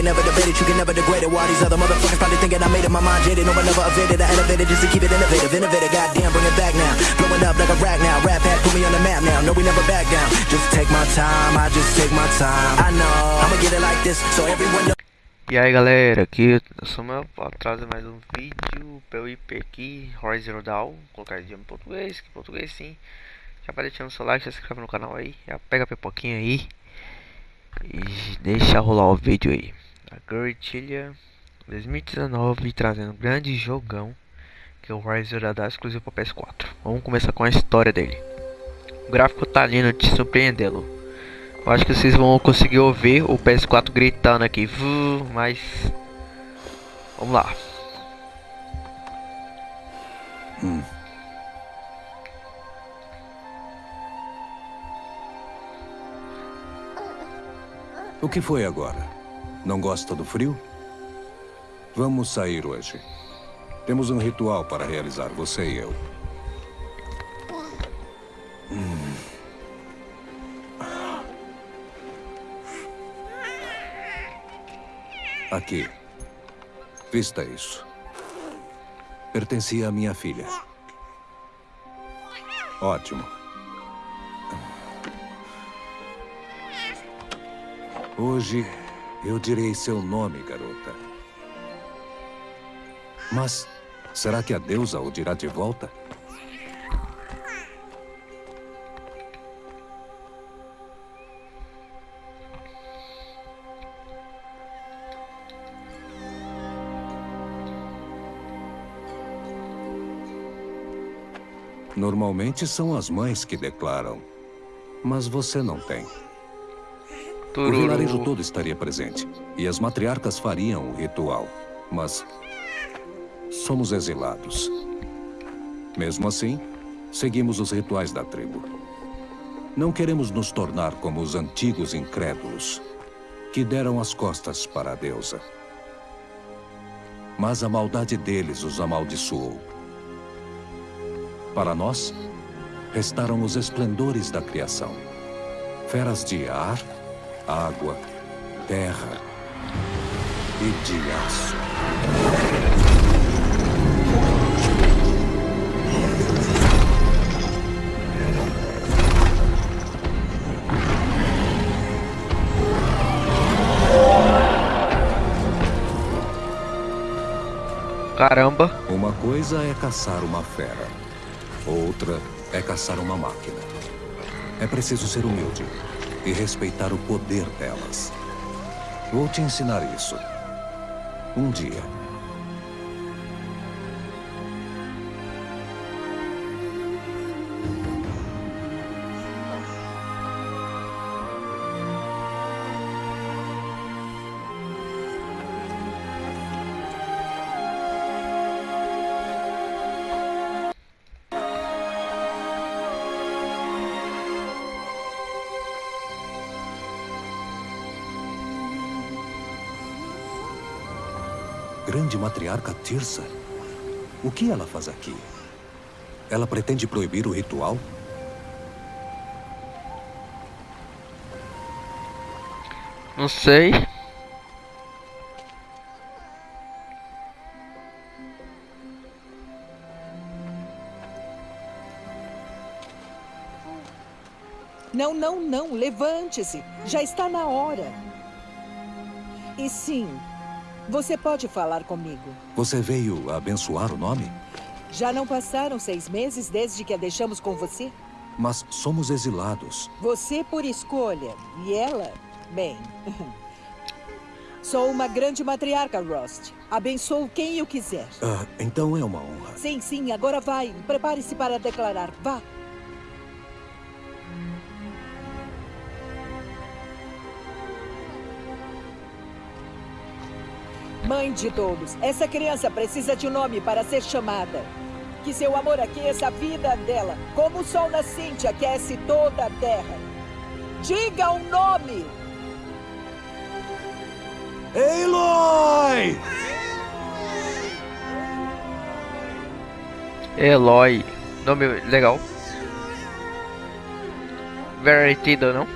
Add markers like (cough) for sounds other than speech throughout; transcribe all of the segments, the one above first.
never debated, you can never degrade it. While these other motherfuckers probably thinking I made it, my mind jaded. No evaded, I elevated just to keep it innovative. Innovative, goddamn, bring it back now. Blowing up like a rag now. Rap hat, put me on the map now. No, we never back down. Just take my time, I just take my time. I know, I'ma get it like this, so everyone knows. E aí galera, aqui eu sou meu trazer mais um vídeo PUIP aqui, Horizon Zero Dawn, vou colocar em português, que português sim. Já vai deixando seu like, se inscreve no canal aí, já pega a pipoquinha aí e deixa rolar o vídeo aí. A Guerrilla 2019 trazendo um grande jogão que é o Horizon Zero Dawn exclusivo para PS4. Vamos começar com a história dele. O gráfico tá lindo, te surpreendendo. Eu acho que vocês vão conseguir ouvir o PS4 gritando aqui, mas vamos lá. Hum. O que foi agora? Não gosta do frio? Vamos sair hoje. Temos um ritual para realizar, você e eu. Hum. Aqui. Vista isso. Pertencia à minha filha. Ótimo. Hoje eu direi seu nome, garota. Mas será que a deusa o dirá de volta? Normalmente são as mães que declaram. Mas você não tem. O vilarejo todo estaria presente. E as matriarcas fariam o ritual. Mas... Somos exilados. Mesmo assim, seguimos os rituais da tribo. Não queremos nos tornar como os antigos incrédulos, que deram as costas para a deusa. Mas a maldade deles os amaldiçoou. Para nós, restaram os esplendores da criação. Feras de ar, água, terra e de aço. Caramba! Uma coisa é caçar uma fera. Outra é caçar uma máquina. É preciso ser humilde e respeitar o poder delas. Vou te ensinar isso. Um dia. Grande matriarca Tirsa? O que ela faz aqui? Ela pretende proibir o ritual? Não sei. Não, não, não. Levante-se. Já está na hora. E sim, você pode falar comigo. Você veio abençoar o nome? Já não passaram seis meses desde que a deixamos com você? Mas somos exilados. Você por escolha. E ela, bem... (laughs) Sou uma grande matriarca, Rost. Abençoo quem eu quiser. Ah, então é uma honra. Sim, sim. Agora vai. Prepare-se para declarar. Vá. Mãe de todos, essa criança precisa de um nome para ser chamada. Que seu amor aqueça a vida dela, como o sol nascente aquece toda a terra. Diga o um nome! Eloy! Eloy. Nome legal. Veritido, não?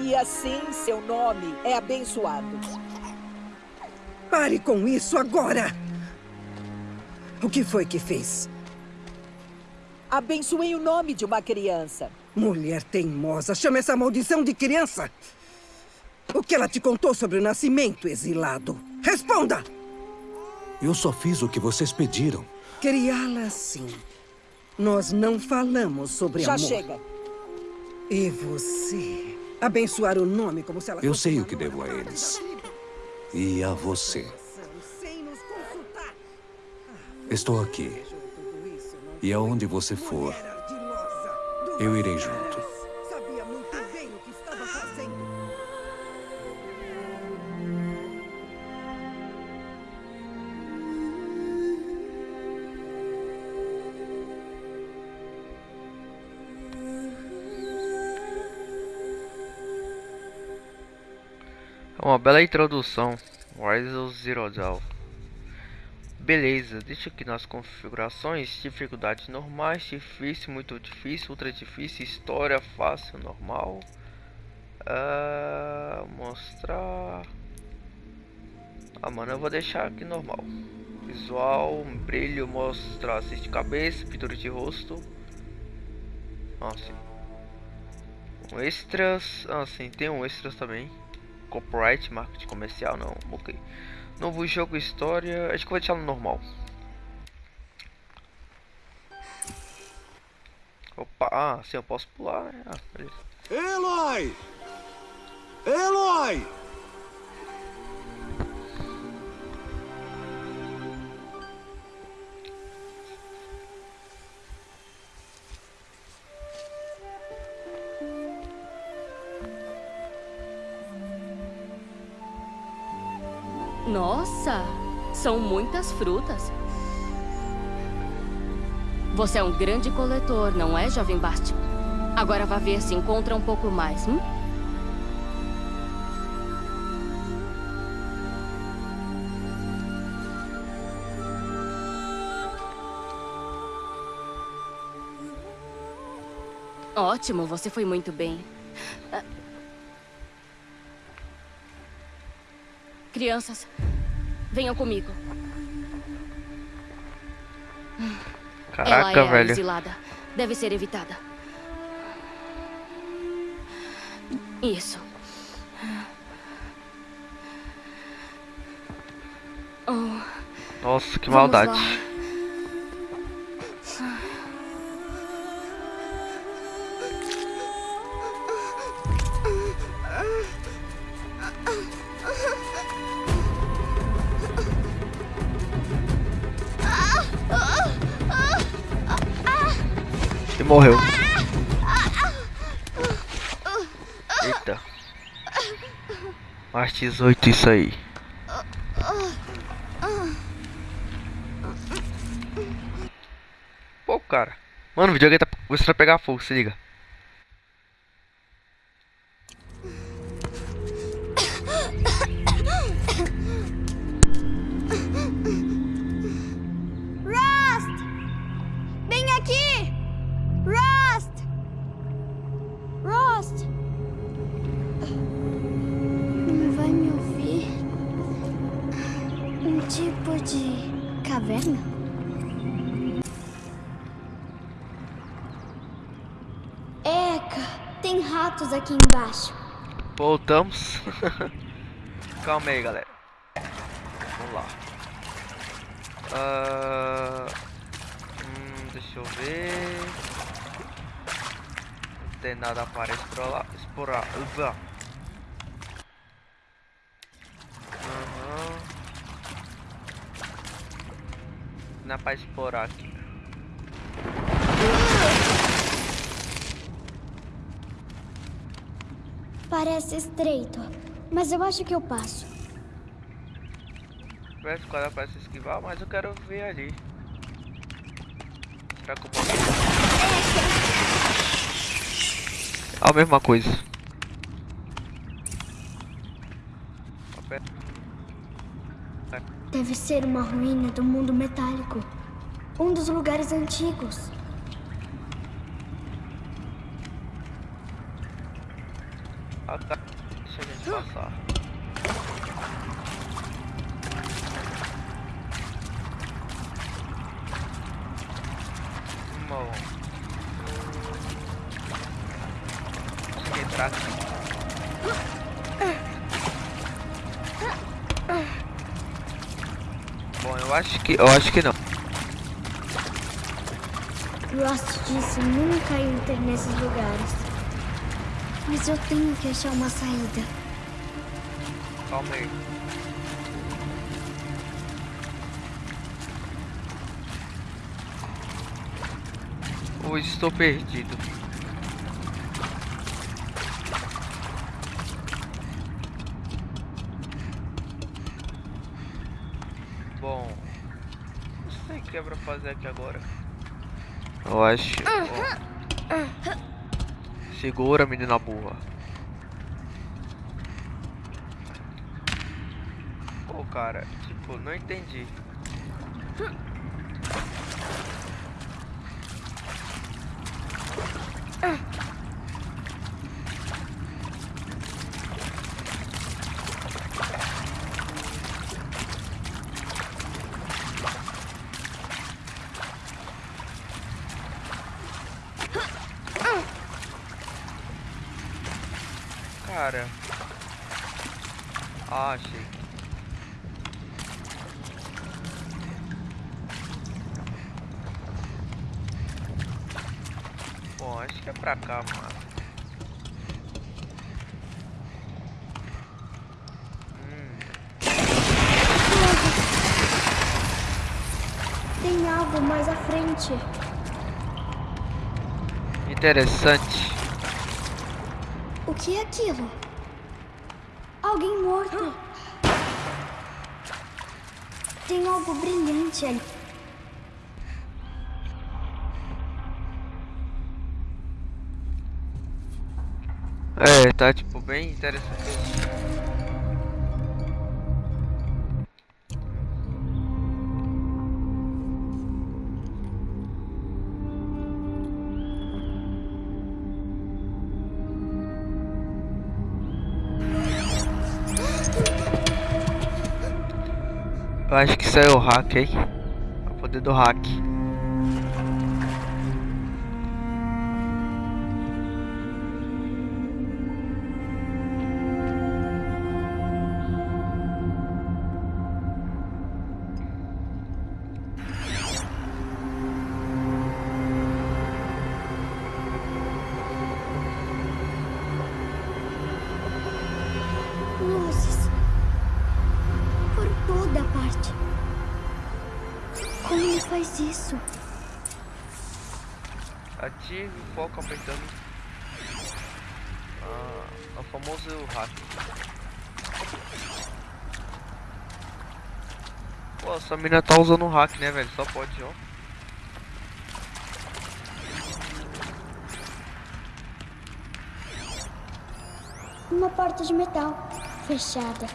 E assim seu nome é abençoado. Pare com isso agora! O que foi que fez? Abençoei o nome de uma criança. Mulher teimosa, chama essa maldição de criança! O que ela te contou sobre o nascimento, exilado? Responda! Eu só fiz o que vocês pediram. Criá-la assim. Nós não falamos sobre Já amor. Já chega. E você? Abençoar o nome como se ela Eu sei o que devo a eles. E a você. Estou aqui. E aonde você for, eu irei junto. Uma bela introdução. Rise Zero Dawn. Beleza, deixa aqui nas configurações, dificuldades normais, difícil, muito difícil, ultra difícil, história fácil, normal. Uh, mostrar. Ah, mano, eu vou deixar aqui normal. Visual, brilho, mostrar assiste de cabeça, pintura de rosto. Ah, sim. Um extras, ah, sim, tem um extras também. Copyright, marketing comercial, não, ok. Novo jogo, história. Acho que vou deixar no normal. Opa, ah, sim, eu posso pular, né? Ah, beleza. Eloy! Eloy! Muitas frutas. Você é um grande coletor, não é, jovem Basti? Agora vá ver se encontra um pouco mais, hum? Ótimo, você foi muito bem. Ah, Crianças, venham comigo. Caraca, Ela é velho. exilada. Deve ser evitada. Isso. Oh, Nossa, que vamos maldade. lá. Morreu. Eita. Mais 18 isso aí. Pô, cara. Mano, o videogame tá começando a pegar fogo, se liga. Tem ratos aqui embaixo. Voltamos. (laughs) Calma aí, galera. Vamos lá. Ah, hum, deixa eu ver. Não tem nada para explorar. explorar. Aham. Não é para explorar aqui. Parece estreito, mas eu acho que eu passo. Parece que o cara parece esquivar, mas eu quero ver ali. Será que eu posso? A mesma coisa. Deve ser uma ruína do mundo metálico. Um dos lugares antigos. Ah, tá. Deixa a gente passar. Bom. Consegui entrar aqui. Bom, eu acho que. Eu acho que não. Rost disse nunca entre nesses lugares. Mas eu tenho que achar uma saída. Calma aí. Hoje estou perdido. Bom, não sei o que é pra fazer aqui agora. Eu acho. Segura, menina burra. Pô, cara, tipo, não entendi. Cara. Ah, achei. Bom, acho que é pra cá, mano. Hum, Tem algo mais à frente. interessante. O que é aquilo? Alguém morto. Tem algo brilhante ali. É, tá tipo bem interessante. Eu acho que saiu o hack aí. O poder do hack. Faz isso? Ative o foco apertando. Ah, é o famoso hack. Pô, essa mina tá usando o hack, né, velho? Só pode, ó. Uma porta de metal. Fechada.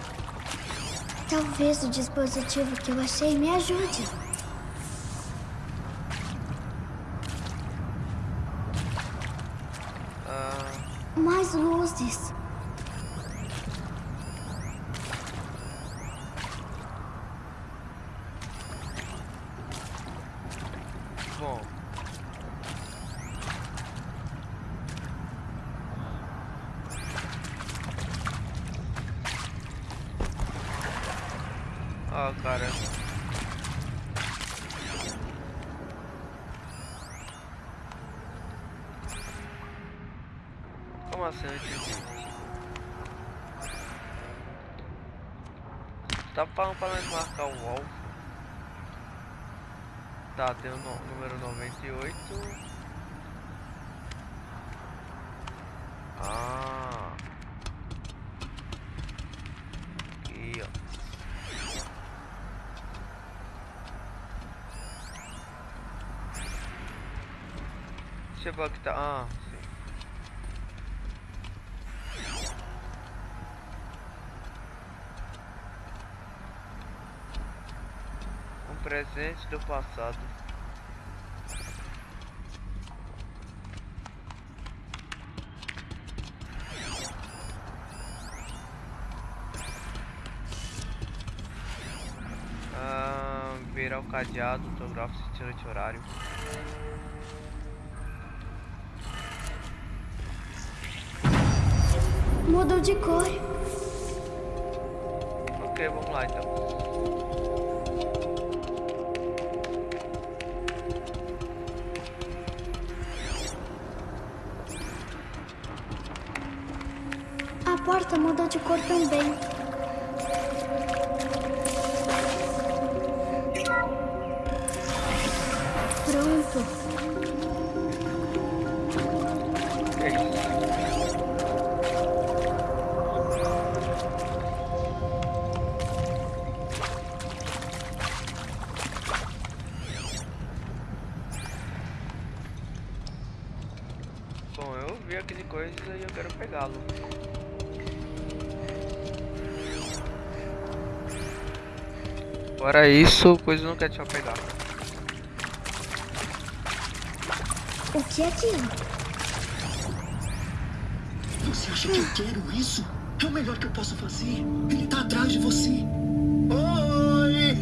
Talvez o dispositivo que eu achei me ajude. Ah, Mais luzes. bom. Ah, cara. Como assim? Eu não entendi. Tá falando pra alvo. Tá, tem o no- número 98. Ah. Aqui, ó. Deixa eu ver o que tá. Ah, presente do passado. Ah, virar o cadeado, autógrafo se tira de horário. Mudou de cor. Ok, vamos lá então. A porta mudou de cor também. Pronto. Bom, eu vi aquele coisa e eu quero pegá-lo. Fora isso, coisa não quer te pegar. O que é aquilo? Você acha que eu quero isso? É o melhor que eu posso fazer. Ele tá atrás de você. Oi!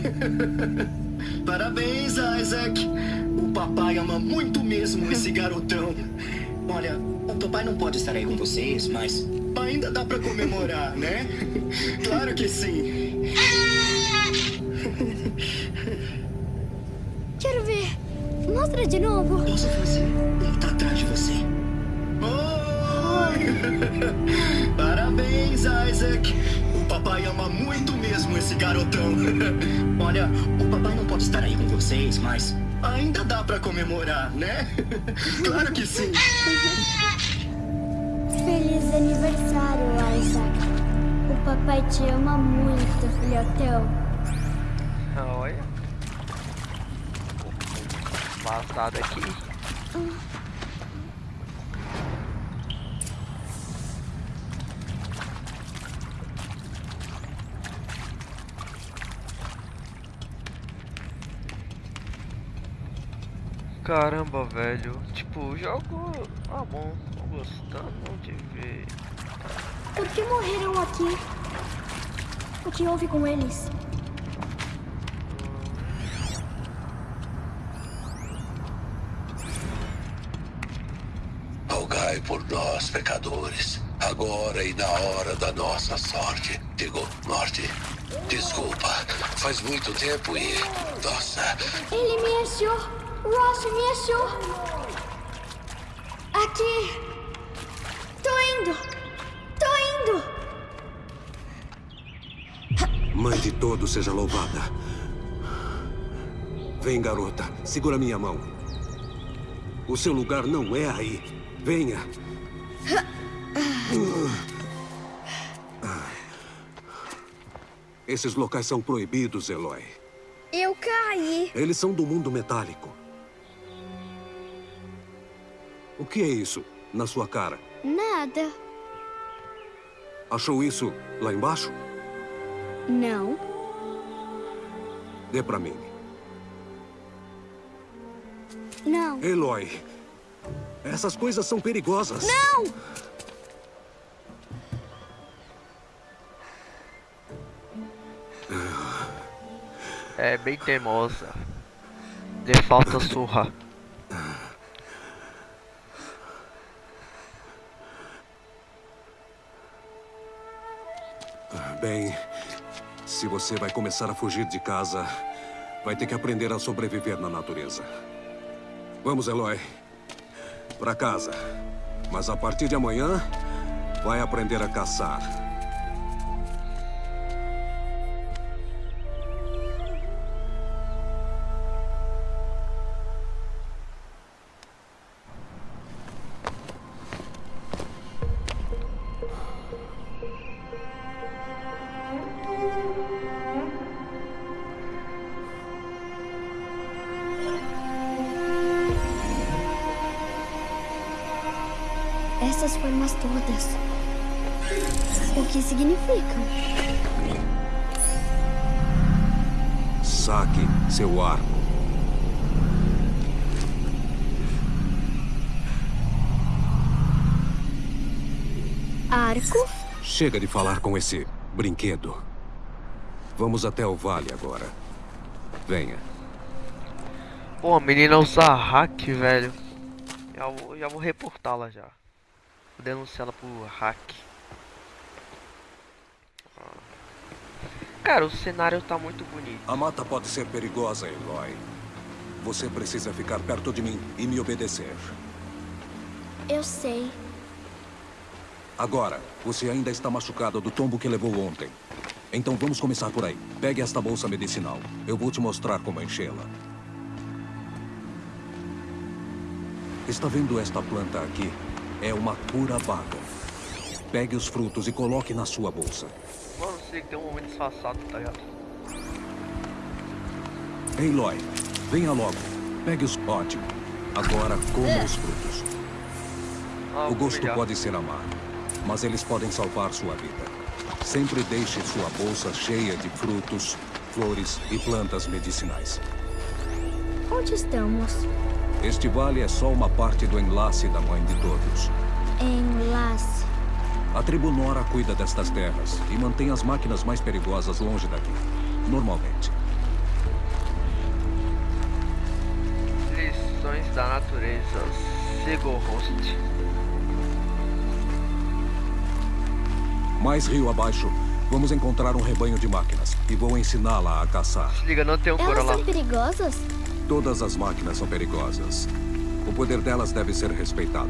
(laughs) Parabéns, Isaac. O papai ama muito mesmo esse garotão. Olha, o papai não pode estar aí com vocês, mas ainda dá pra comemorar, né? (laughs) Claro que sim. Garotão. (laughs) Olha, o papai não pode estar aí com vocês, mas ainda dá pra comemorar, né? (laughs) Claro que sim. Feliz aniversário, Isaac. O papai te ama muito, filhotão. Olha. Passado aqui. Caramba, velho. Tipo, o jogo. Ah, bom. Tô gostando de ver. Por que morreram aqui? O que houve com eles? Rogai por nós, pecadores, agora e na hora da nossa sorte. Digo, morte. Desculpa, faz muito tempo e. Nossa, Ele me achou. Ross me achou. Aqui. Tô indo. Tô indo. Mãe de todos seja louvada. Vem, garota. Segura minha mão. O seu lugar não é aí. Venha. Esses locais são proibidos, Eloy. Eu caí. Eles são do mundo metálico. Que é isso na sua cara? Nada. Achou isso lá embaixo? Não. Dê pra mim. Não. Eloy, essas coisas são perigosas. Não! É bem teimosa. De falta surra. Bem, se você vai começar a fugir de casa, vai ter que aprender a sobreviver na natureza. Vamos, Eloy. Pra casa. Mas a partir de amanhã, vai aprender a caçar. Chega de falar com esse brinquedo. Vamos até o vale agora. Venha. Pô, a menina usa hack, velho. Já vou, já vou reportá-la já. Vou denunciar ela por hack. Cara, o cenário tá muito bonito. A mata pode ser perigosa, Eloy. Você precisa ficar perto de mim e me obedecer. Eu sei. Agora, você ainda está machucada do tombo que levou ontem. Então vamos começar por aí. Pegue esta bolsa medicinal. Eu vou te mostrar como enchê-la. Está vendo esta planta aqui? É uma cura vaga. Pegue os frutos e coloque na sua bolsa. Mano, sei que tem um momento disfarçado, tá ligado? Ei, Loy, venha logo. Pegue os... Ótimo. Agora coma os frutos. Ah, O gosto pode ser amargo, mas eles podem salvar sua vida. Sempre deixe sua bolsa cheia de frutos, flores e plantas medicinais. Onde estamos? Este vale é só uma parte do enlace da Mãe de Todos. Enlace. A tribo Nora cuida destas terras e mantém as máquinas mais perigosas longe daqui. Normalmente. Lições da natureza. Sigo host. Mais rio abaixo, vamos encontrar um rebanho de máquinas e vou ensiná-la a caçar. Se liga, não tem um Elas lá. são perigosas? Todas as máquinas são perigosas. O poder delas deve ser respeitado.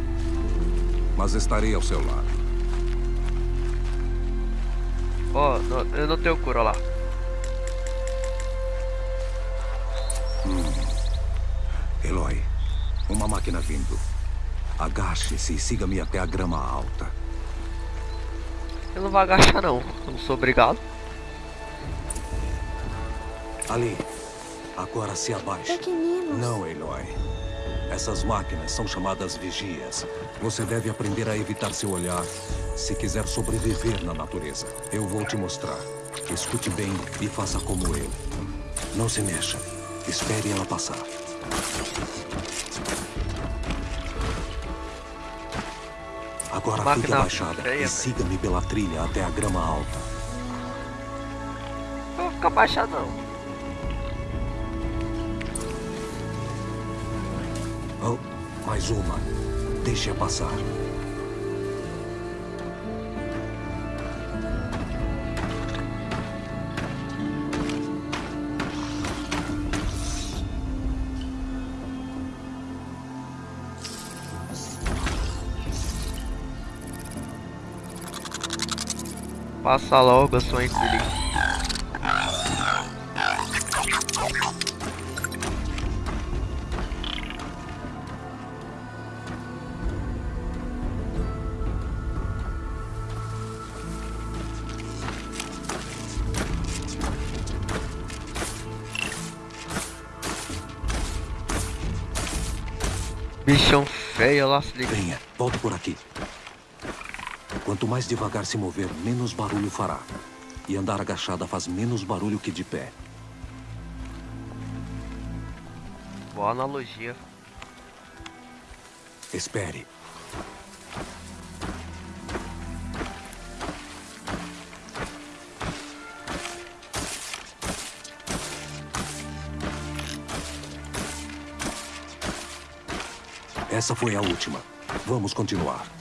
Mas estarei ao seu lado. Ó, não- eu não tenho cura lá. Eloy, uma máquina vindo. Agache-se e siga-me até a grama alta. Eu não vou agachar não. Eu não sou obrigado. Ali. Agora se abaixe. Pequeninos. Não, Eloy. Essas máquinas são chamadas vigias. Você deve aprender a evitar seu olhar se quiser sobreviver na natureza. Eu vou te mostrar. Escute bem e faça como eu. Não se mexa. Espere ela passar. Agora fique Máquina abaixada feia, e siga-me pela trilha até a grama alta. Eu vou ficar baixado não. Oh, mais uma. Deixe-a passar. Passa logo, sua infeliz. Bichão feio, lá se liga. Venha, por aqui. Quanto mais devagar se mover, menos barulho fará. E andar agachada faz menos barulho que de pé. Boa analogia. Espere. Essa foi a última. Vamos continuar.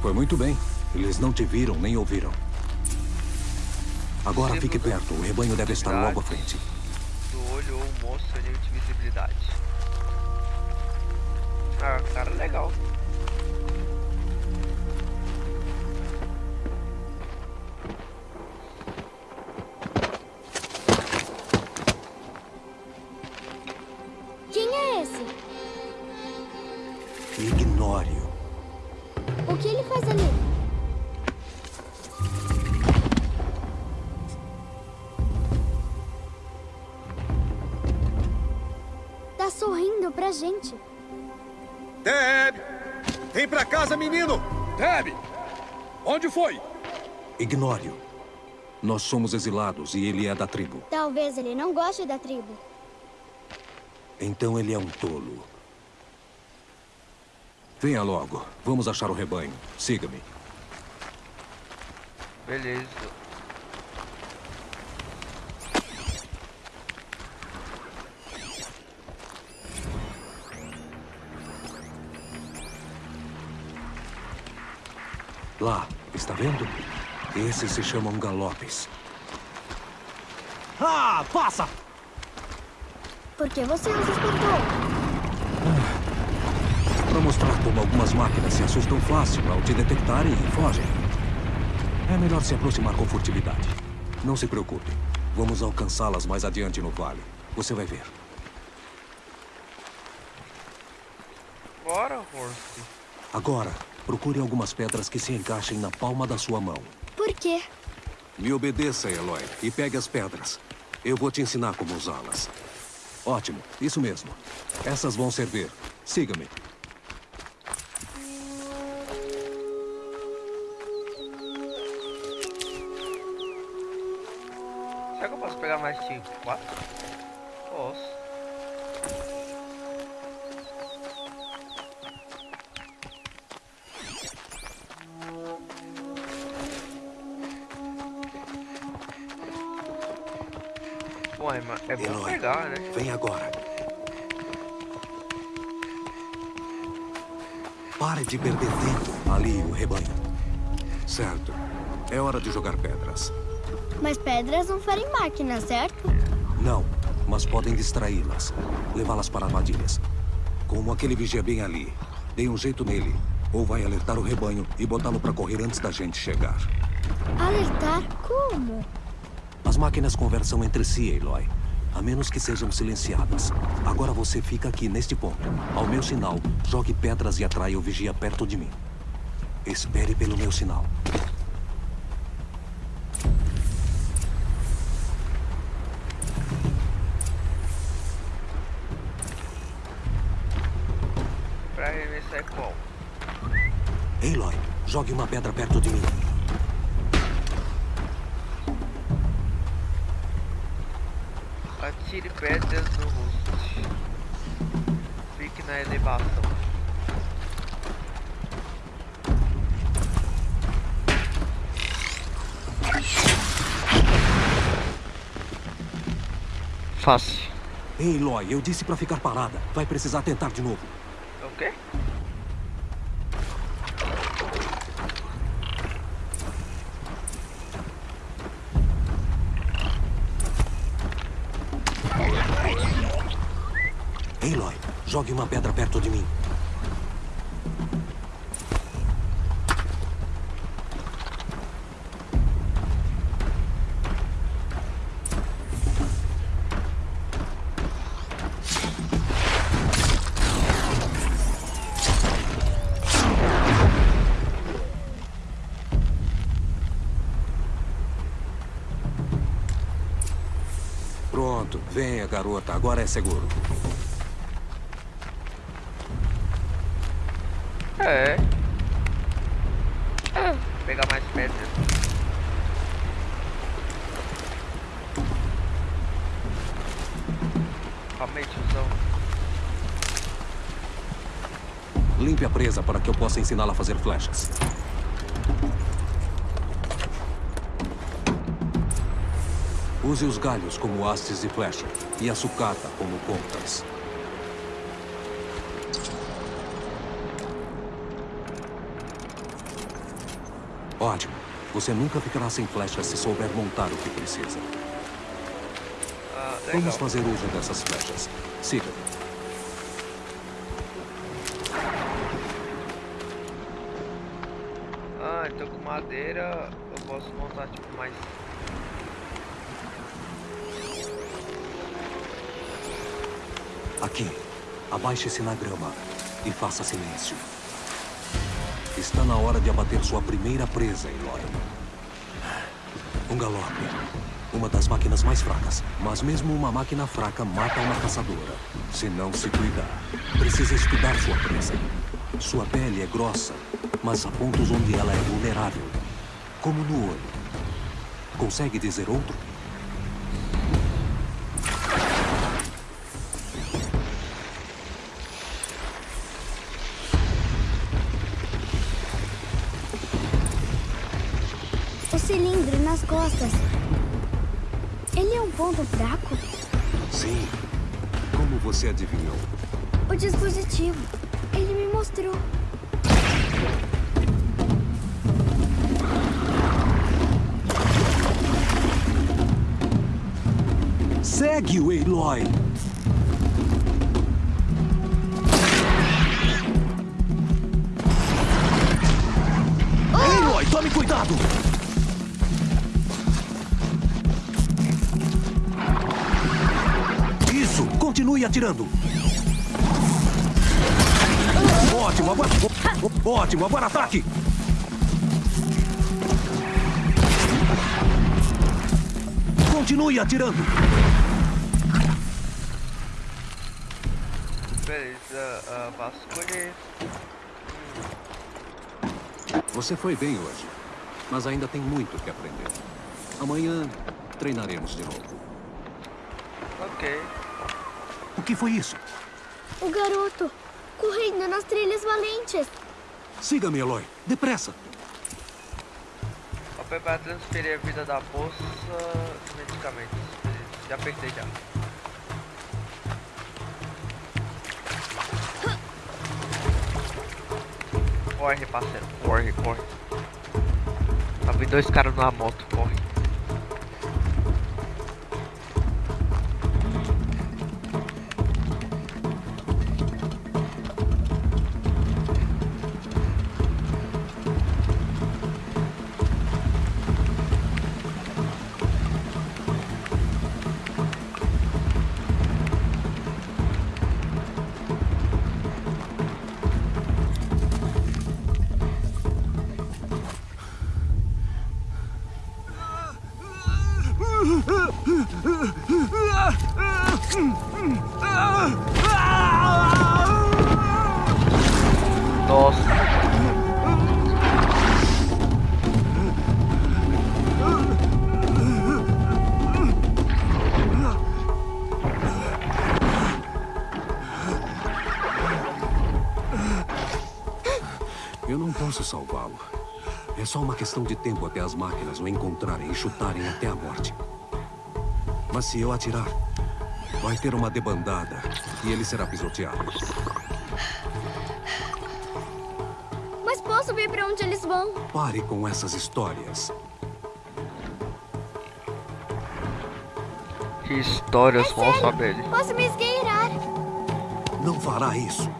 Foi muito bem. Eles não te viram nem ouviram. Agora fique perto. O rebanho deve estar logo à frente. Do olho ou o pra gente. Deb! Vem pra casa, menino! Deb! Onde foi? Ignore-o. Nós somos exilados e ele é da tribo. Talvez ele não goste da tribo. Então ele é um tolo. Venha logo. Vamos achar o rebanho. Siga-me. Beleza. Lá, está vendo? Esses se chamam galopes. Ah, passa! Por que você nos espantou? Para mostrar como algumas máquinas se assustam fácil ao te detectarem e fogem. É melhor se aproximar com furtividade. Não se preocupe. Vamos alcançá-las mais adiante no vale. Você vai ver. Bora, Horse. Agora, procure algumas pedras que se encaixem na palma da sua mão. Por quê? Me obedeça, Eloy, e pegue as pedras. Eu vou te ensinar como usá-las. Ótimo, isso mesmo. Essas vão servir. Siga-me. Será que eu posso pegar mais de quatro? De perder tempo. Ali, o rebanho. Certo. É hora de jogar pedras. Mas pedras não ferem máquinas, certo? Não, mas podem distraí-las. Levá-las para armadilhas. Como aquele vigia bem ali. Dê um jeito nele. Ou vai alertar o rebanho e botá-lo para correr antes da gente chegar. Alertar? Como? As máquinas conversam entre si, Eloy. A menos que sejam silenciadas. Agora você fica aqui neste ponto. Ao meu sinal, jogue pedras e atraia o vigia perto de mim. Espere pelo meu sinal. Pra arremessar é qual? Eloy, jogue uma pedra perto de mim. Atire pedras no rosto. Fique na elevação. Fácil. Ei, Eloy, eu disse para ficar parada. Vai precisar tentar de novo. O quê? Eloy, jogue uma pedra perto de mim. Pronto, venha, garota. Agora é seguro. É. Vou pegar mais pedras. Calma aí, tiozão. Limpe a presa para que eu possa ensiná-la a fazer flechas. Use os galhos como hastes de flecha e a sucata como pontas. Ótimo. Você nunca ficará sem flechas se souber montar o que precisa. Ah. Vamos fazer uso dessas flechas. Siga. Ah, então com madeira eu posso montar tipo mais. Aqui. Abaixe-se na grama e faça silêncio. Está na hora de abater sua primeira presa, Eloy. Um galope. Uma das máquinas mais fracas. Mas mesmo uma máquina fraca mata uma caçadora. Se não se cuidar. Precisa estudar sua presa. Sua pele é grossa, mas há pontos onde ela é vulnerável. Como no olho. Consegue dizer outro? cilindro nas costas. Ele é um ponto fraco? Sim. Como você adivinhou? O dispositivo. Ele me mostrou. Segue o Aloy. Atirando. Ótimo, agora... Ótimo, agora ataque! Continue atirando. Beleza, uh. Você foi bem hoje, mas ainda tem muito que aprender. Amanhã treinaremos de novo. Ok. O que foi isso? O garoto, correndo nas trilhas valentes. Siga-me, Eloy. Depressa. Papel para transferir a vida da bolsa medicamentos. Já apertei já. Corre, parceiro. Corre, corre. Tá vindo dois caras numa moto. Corre. Questão de tempo até as máquinas o encontrarem e chutarem até a morte. Mas se eu atirar, vai ter uma debandada e ele será pisoteado. Mas posso ver para onde eles vão? Pare com essas histórias. Que histórias é vão saber? Posso me esgueirar. Não fará isso.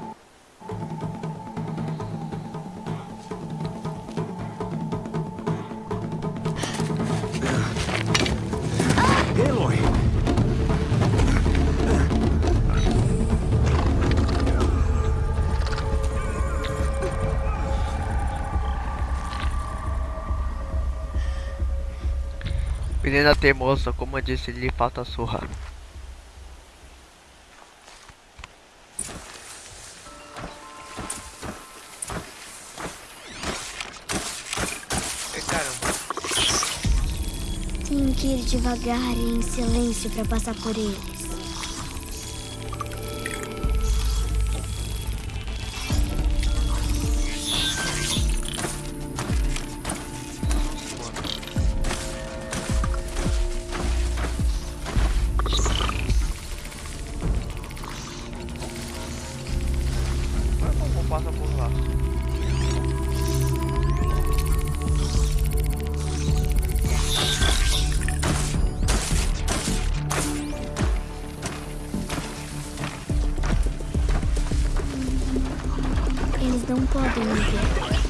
Menina teimosa, como eu disse, lhe falta surra. Tenho que ir devagar e em silêncio para passar por ele. e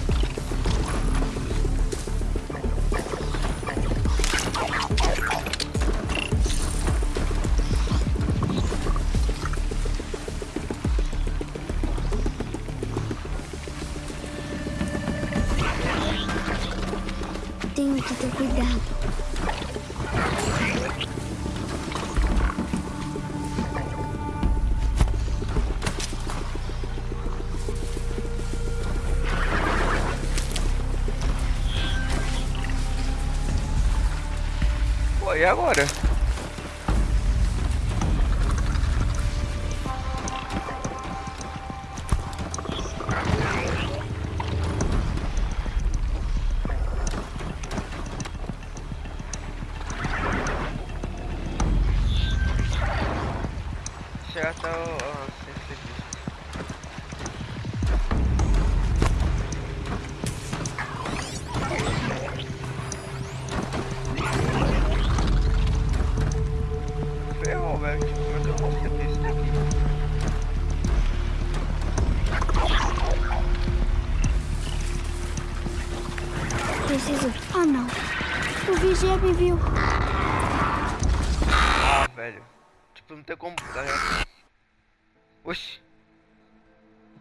agora? Velho. Tipo, não tem como. Tá Oxi.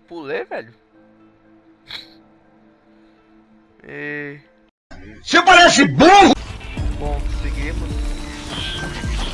Pulei, velho. E... Você parece burro! Bom, seguimos.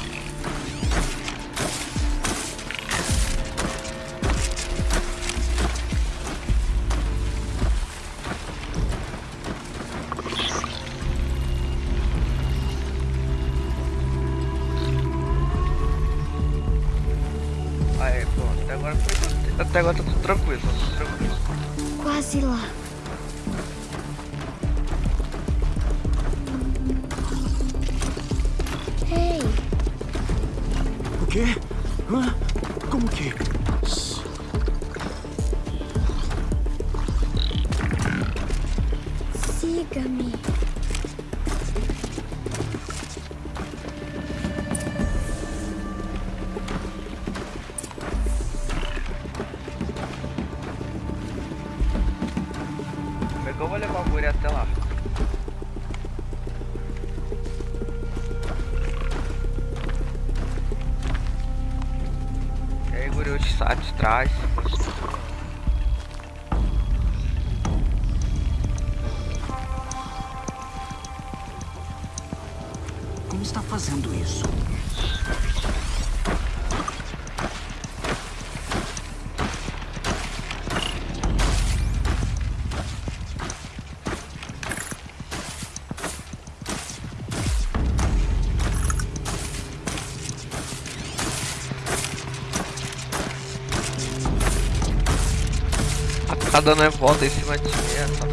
Está fazendo isso? Tá dando é volta em cima de mim,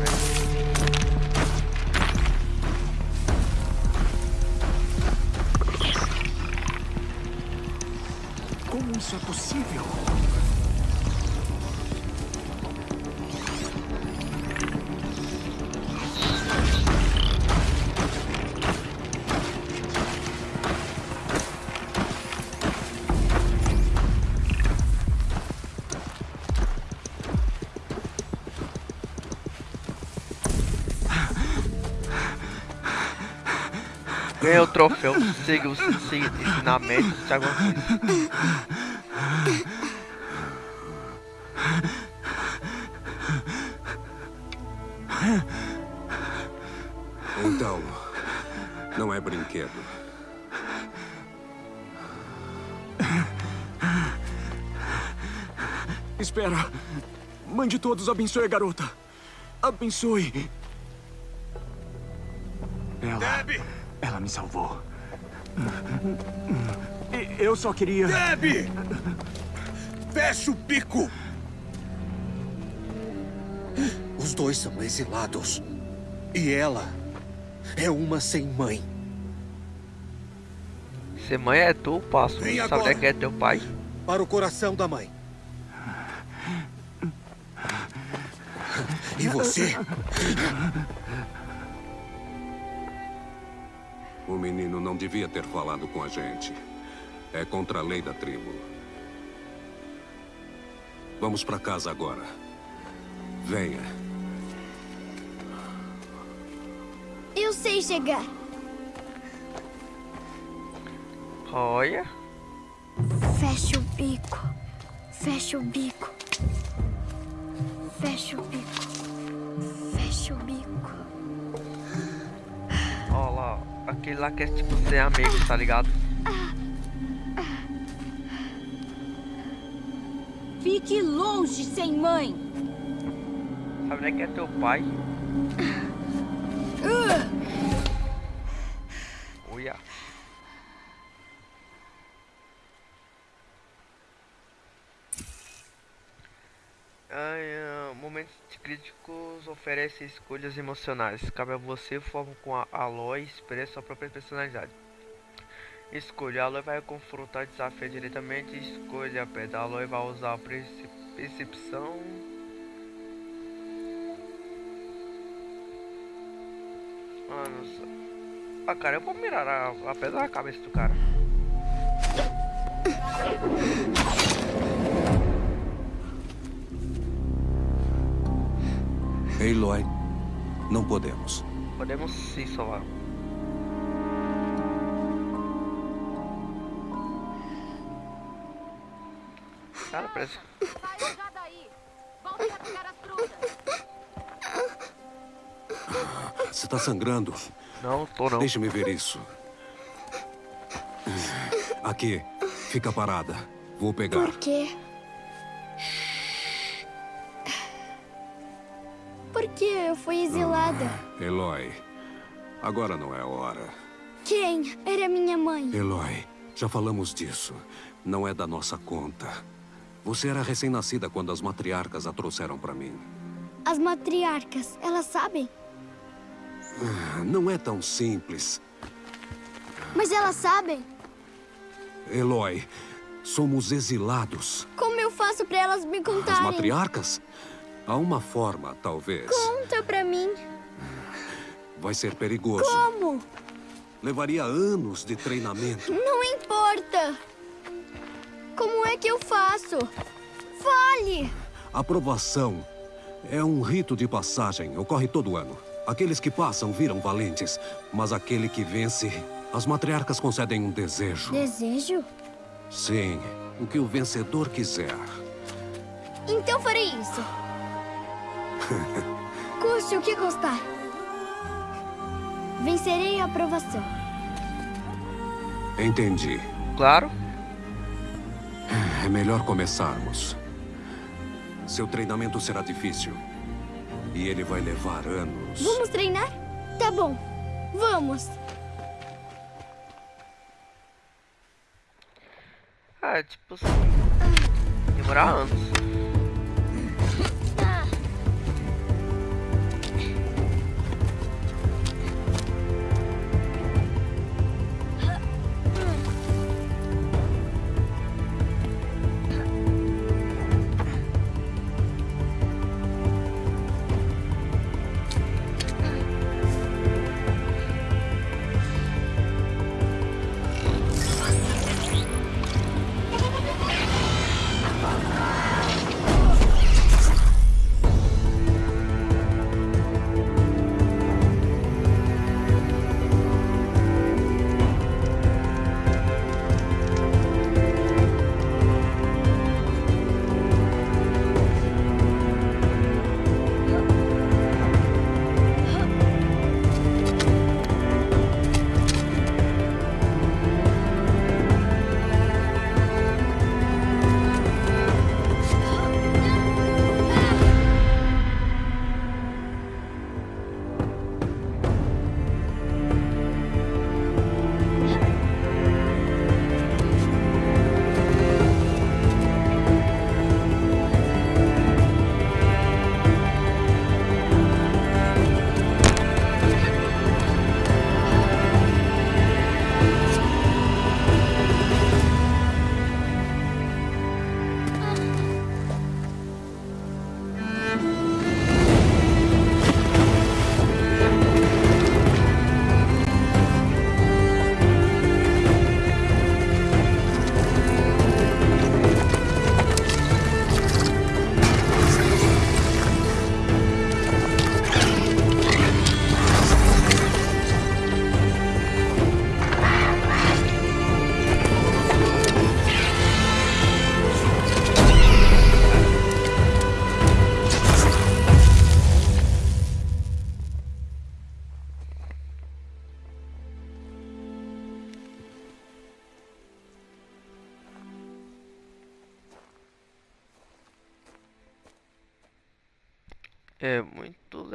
Ganhei o troféu, siga os siga os ensinamentos de Thiago Antunes. Então, não é brinquedo. Espera. Mãe de todos, abençoe a garota. Abençoe. Ela. Ela me salvou. Eu só queria. Deb! Feche o bico! Os dois são exilados. E ela é uma sem mãe. Se mãe é tu, passo. Vem Sabe agora. que é teu pai? Para o coração da mãe. E você? O menino não devia ter falado com a gente. É contra a lei da tribo. Vamos pra casa agora. Venha. Eu sei chegar. Olha. Fecha o bico. Fecha o bico. Fecha o bico. Fecha o bico. Aquele lá que é tipo ser amigo, tá ligado? Fique longe, sem mãe. Sabe é que é teu pai? Olha. Ai, ah, momentos críticos oferecem escolhas emocionais. Cabe a você, forma com a Aloy, expressa sua própria personalidade. Escolha, a Aloy vai confrontar desafio diretamente. Escolha a pedra, a Aloy vai usar a perce- percepção. Sei. Ah, cara, eu vou mirar a, a pedra na cabeça do cara. Aloy, não podemos. Podemos sim salvar. Cara, parece. Você tá sangrando. Não, tô não. Deixa-me ver isso. Aqui. Fica parada. Vou pegar. Por quê? Exilada? Ah, Eloy, agora não é hora. Quem? Era minha mãe. Eloy, já falamos disso. Não é da nossa conta. Você era recém-nascida quando as matriarcas a trouxeram para mim. As matriarcas, elas sabem? Ah, não é tão simples. Mas elas sabem. Eloy, somos exilados. Como eu faço para elas me contarem? As matriarcas? Há uma forma, talvez. Conta pra mim. Vai ser perigoso. Como? Levaria anos de treinamento. Não importa. Como é que eu faço? Fale! Aprovação é um rito de passagem. Ocorre todo ano. Aqueles que passam viram valentes, mas aquele que vence, as matriarcas concedem um desejo. Desejo? Sim, o que o vencedor quiser. Então farei isso. (laughs) Custe o que custar. Vencerei a aprovação. Entendi. Claro. É melhor começarmos. Seu treinamento será difícil. E ele vai levar anos. Vamos treinar? Tá bom. Vamos. Ah, tipo assim. Demorar anos.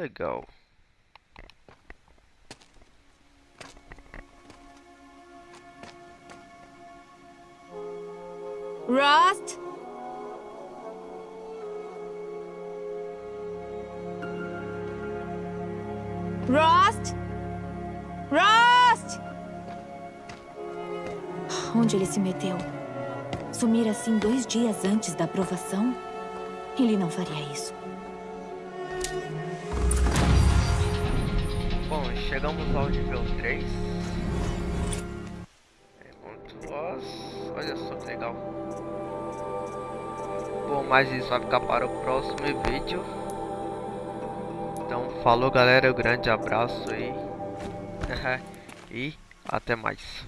Legal. Rust? Rust? Rust? Onde ele se meteu? Sumir assim dois dias antes da aprovação? Ele não faria isso. Bom, chegamos ao nível 3. É muito. Olha só que legal. Bom, mas isso vai ficar para o próximo vídeo. Então, falou galera, um grande abraço aí. (laughs) e até mais.